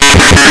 Thank you